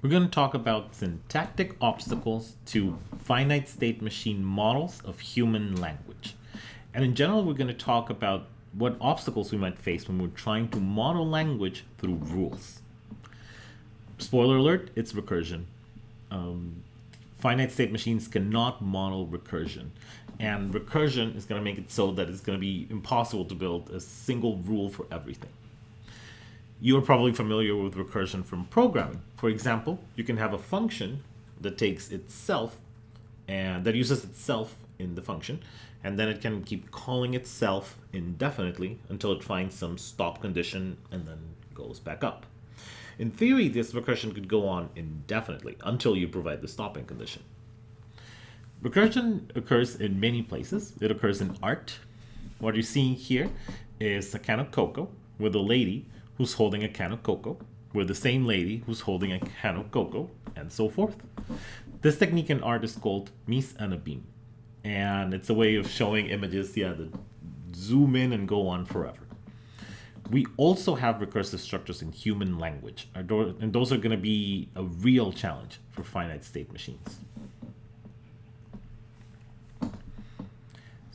we're going to talk about syntactic obstacles to finite state machine models of human language. And in general, we're going to talk about what obstacles we might face when we're trying to model language through rules. Spoiler alert, it's recursion. Um, finite state machines cannot model recursion. And recursion is going to make it so that it's going to be impossible to build a single rule for everything. You're probably familiar with recursion from programming. For example, you can have a function that takes itself and that uses itself in the function, and then it can keep calling itself indefinitely until it finds some stop condition and then goes back up. In theory, this recursion could go on indefinitely until you provide the stopping condition. Recursion occurs in many places. It occurs in art. What you're seeing here is a can of cocoa with a lady who's holding a can of cocoa, with the same lady who's holding a can of cocoa, and so forth. This technique in art is called mise en abîme, and it's a way of showing images, yeah, that zoom in and go on forever. We also have recursive structures in human language, and those are going to be a real challenge for finite state machines.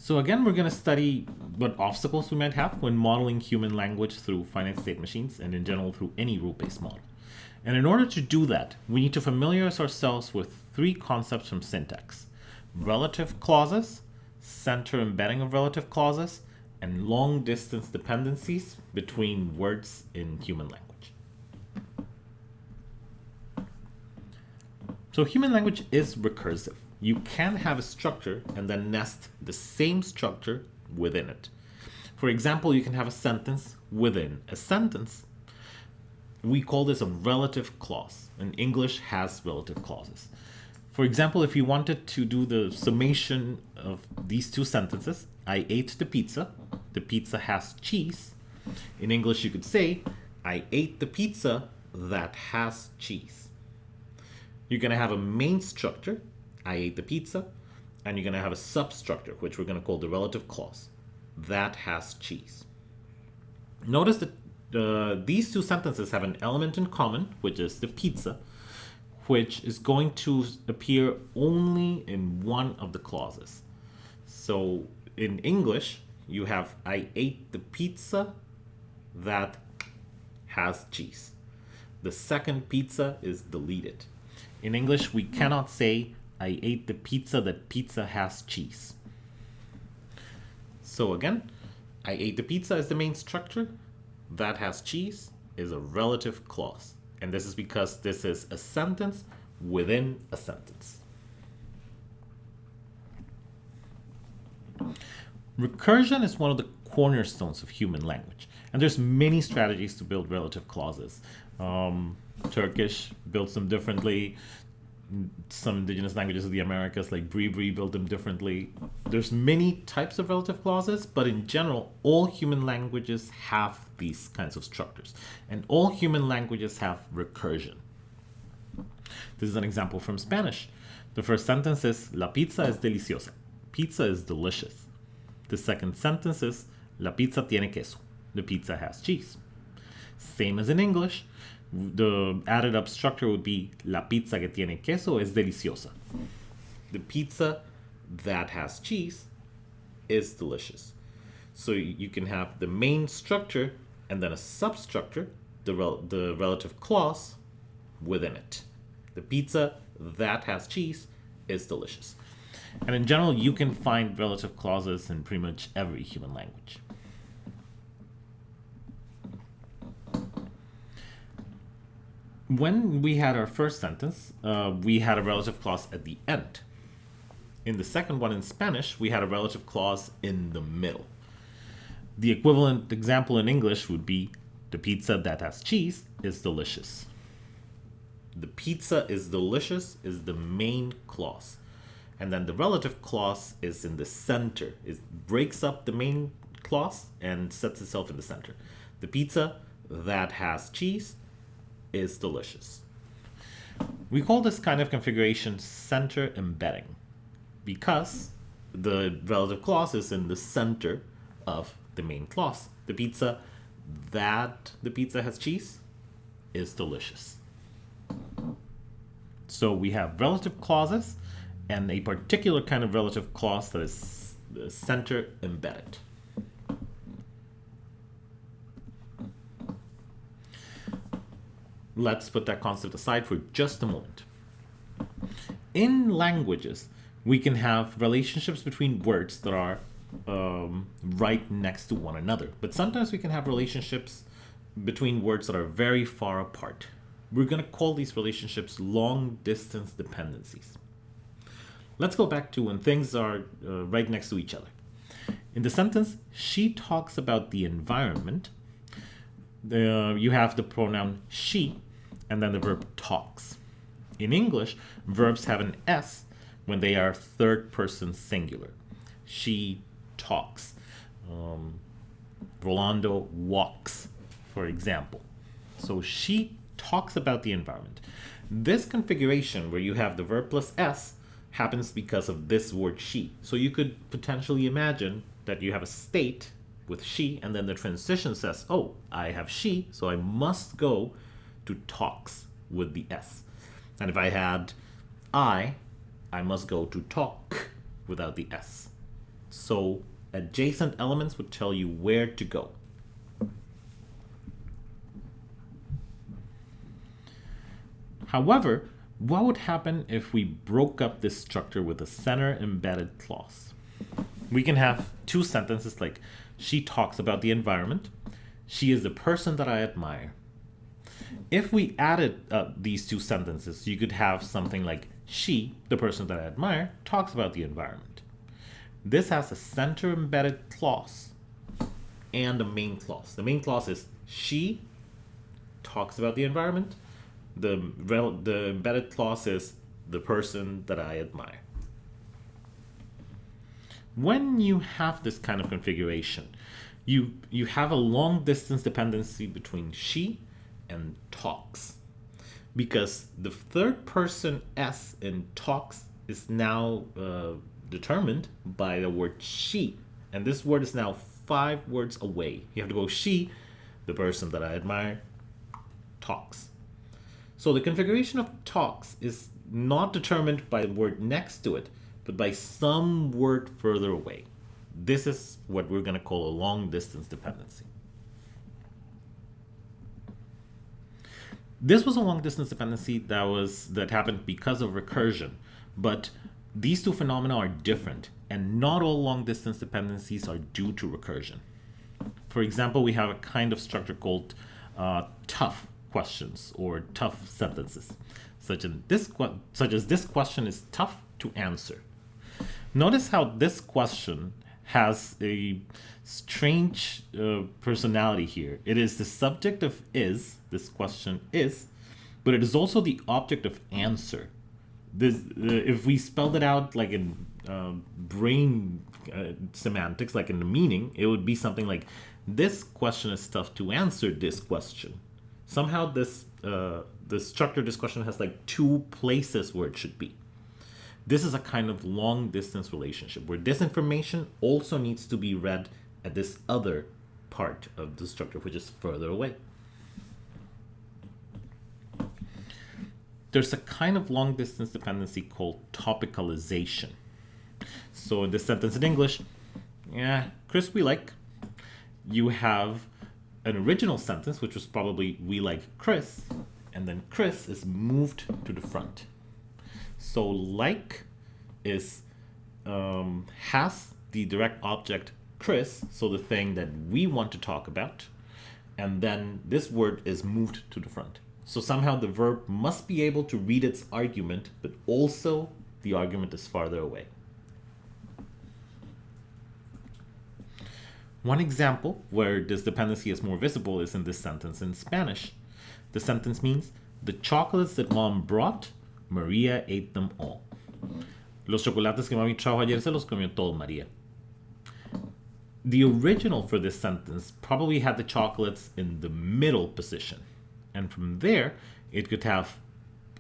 So again, we're going to study what obstacles we might have when modeling human language through finite state machines and in general through any rule-based model. And in order to do that, we need to familiarize ourselves with three concepts from syntax. Relative clauses, center embedding of relative clauses, and long distance dependencies between words in human language. So human language is recursive you can have a structure and then nest the same structure within it. For example, you can have a sentence within a sentence. We call this a relative clause, and English has relative clauses. For example, if you wanted to do the summation of these two sentences, I ate the pizza, the pizza has cheese. In English, you could say, I ate the pizza that has cheese. You're going to have a main structure I ate the pizza, and you're going to have a substructure, which we're going to call the relative clause. That has cheese. Notice that uh, these two sentences have an element in common, which is the pizza, which is going to appear only in one of the clauses. So in English, you have I ate the pizza that has cheese. The second pizza is deleted. In English, we cannot say I ate the pizza that pizza has cheese. So again, I ate the pizza as the main structure. That has cheese is a relative clause. And this is because this is a sentence within a sentence. Recursion is one of the cornerstones of human language. And there's many strategies to build relative clauses. Um, Turkish builds them differently some indigenous languages of the Americas, like Bribri, build them differently. There's many types of relative clauses, but in general, all human languages have these kinds of structures. And all human languages have recursion. This is an example from Spanish. The first sentence is, La pizza es deliciosa. Pizza is delicious. The second sentence is, La pizza tiene queso. The pizza has cheese. Same as in English the added up structure would be la pizza que tiene queso es deliciosa. The pizza that has cheese is delicious. So you can have the main structure and then a substructure, the, rel the relative clause within it. The pizza that has cheese is delicious. And in general, you can find relative clauses in pretty much every human language. When we had our first sentence, uh, we had a relative clause at the end. In the second one in Spanish, we had a relative clause in the middle. The equivalent example in English would be the pizza that has cheese is delicious. The pizza is delicious is the main clause. And then the relative clause is in the center. It breaks up the main clause and sets itself in the center. The pizza that has cheese is delicious. We call this kind of configuration center embedding because the relative clause is in the center of the main clause. The pizza that the pizza has cheese is delicious. So we have relative clauses and a particular kind of relative clause that is uh, center embedded. Let's put that concept aside for just a moment. In languages, we can have relationships between words that are um, right next to one another. But sometimes we can have relationships between words that are very far apart. We're going to call these relationships long distance dependencies. Let's go back to when things are uh, right next to each other. In the sentence, she talks about the environment. The, you have the pronoun she and then the verb talks. In English, verbs have an S when they are third person singular. She talks. Um, Rolando walks, for example. So she talks about the environment. This configuration where you have the verb plus S happens because of this word she. So you could potentially imagine that you have a state with she and then the transition says, oh, I have she, so I must go to talks with the S. And if I had I, I must go to talk without the S. So adjacent elements would tell you where to go. However, what would happen if we broke up this structure with a center embedded clause? We can have two sentences like, she talks about the environment, she is the person that I admire. If we added uh, these two sentences, you could have something like, she, the person that I admire, talks about the environment. This has a center embedded clause and a main clause. The main clause is she talks about the environment. The, the embedded clause is the person that I admire. When you have this kind of configuration, you, you have a long distance dependency between she and talks because the third person S in talks is now uh, determined by the word she. And this word is now five words away. You have to go she, the person that I admire, talks. So the configuration of talks is not determined by the word next to it, but by some word further away. This is what we're going to call a long distance dependency. This was a long distance dependency that was that happened because of recursion, but these two phenomena are different, and not all long distance dependencies are due to recursion. For example, we have a kind of structure called uh, tough questions or tough sentences, such, in this, such as this question is tough to answer. Notice how this question has a strange uh, personality here. It is the subject of is, this question is, but it is also the object of answer. This, uh, if we spelled it out like in uh, brain semantics, like in the meaning, it would be something like, this question is tough to answer this question. Somehow this, uh, the structure of this question has like two places where it should be. This is a kind of long distance relationship where this information also needs to be read at this other part of the structure, which is further away. There's a kind of long distance dependency called topicalization. So in this sentence in English, yeah, Chris, we like. You have an original sentence, which was probably we like Chris, and then Chris is moved to the front. So like is um, has the direct object Chris, so the thing that we want to talk about, and then this word is moved to the front. So somehow the verb must be able to read its argument, but also the argument is farther away. One example where this dependency is more visible is in this sentence in Spanish. The sentence means, the chocolates that mom brought Maria ate them all. Los chocolates que mami trajo ayer se los comió todo María. The original for this sentence probably had the chocolates in the middle position. And from there, it could have,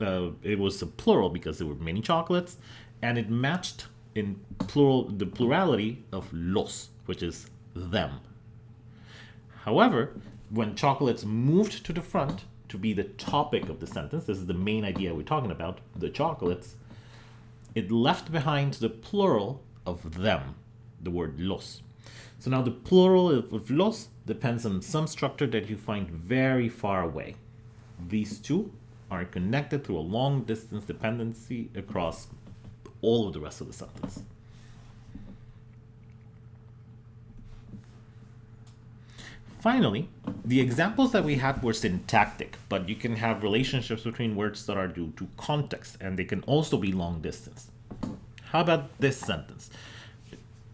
uh, it was a plural because there were many chocolates, and it matched in plural the plurality of los, which is them. However, when chocolates moved to the front, to be the topic of the sentence, this is the main idea we're talking about, the chocolates, it left behind the plural of them, the word los. So now the plural of los depends on some structure that you find very far away. These two are connected through a long distance dependency across all of the rest of the sentence. Finally, the examples that we had were syntactic, but you can have relationships between words that are due to context, and they can also be long distance. How about this sentence?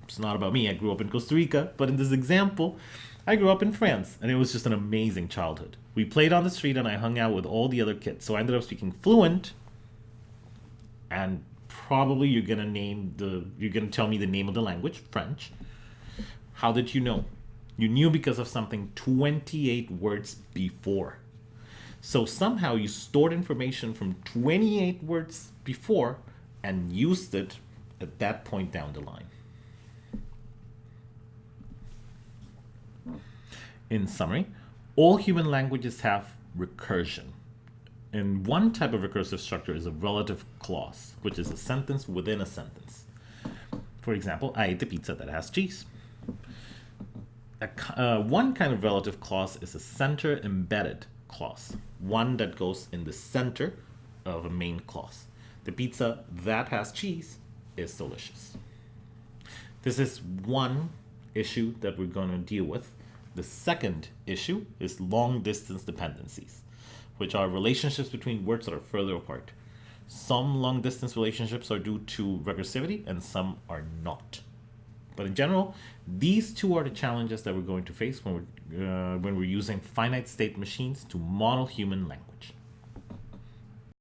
It's not about me, I grew up in Costa Rica, but in this example, I grew up in France, and it was just an amazing childhood. We played on the street, and I hung out with all the other kids, so I ended up speaking fluent, and probably you're gonna name the, you're gonna tell me the name of the language, French. How did you know? You knew because of something 28 words before. So somehow you stored information from 28 words before and used it at that point down the line. In summary, all human languages have recursion. And one type of recursive structure is a relative clause, which is a sentence within a sentence. For example, I ate the pizza that has cheese a, uh, one kind of relative clause is a center embedded clause, one that goes in the center of a main clause. The pizza that has cheese is delicious. This is one issue that we're going to deal with. The second issue is long distance dependencies, which are relationships between words that are further apart. Some long distance relationships are due to recursivity and some are not. But in general, these two are the challenges that we're going to face when we're, uh, when we're using finite state machines to model human language.